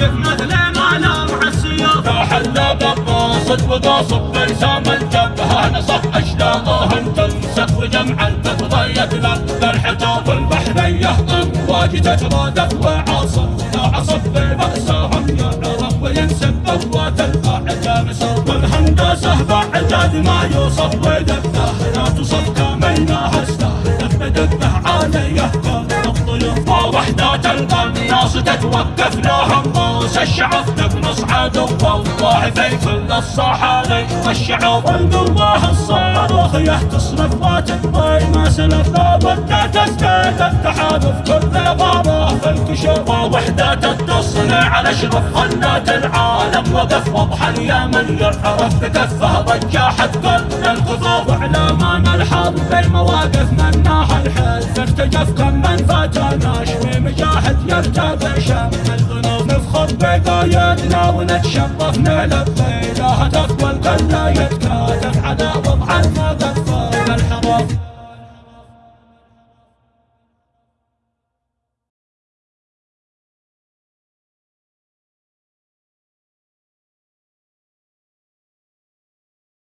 والكواشف مثل ما لمع السيوف حل بالراصد وقاصب برسام الجبهة نصف اشلاءهم تنسف وجمع الفضة يتلقى الحجاب البحرية امواج تترادف وعاصف لا عصف بأسهم يعرف وينسب قوات الاعداء صوب الهندسة بعد ما يوصف ودبه لا تصف كاملنا استهدف بدبه عالية الضيوف ووحدات القناص تتوقف لهم راس الشعب نقنص عدو والله في كل الصحاري والشعوب والقوة الصاروخ تصرف وتقضي ما سلف لابد تزداد التحالف كل غابة في الكشوف ووحدات التصنيع على اشرف خلات العالم. وقف وضح اليمن يعرف بكفه رجاحت كل الكفوف اعلامان الحرب بالمواقف مناها الحلف ارتجف كم من فاتناش في مجاهد يرتبي شم ونتشرفنا نعلى الطيلة هتف والقلا يتكاتف عداوة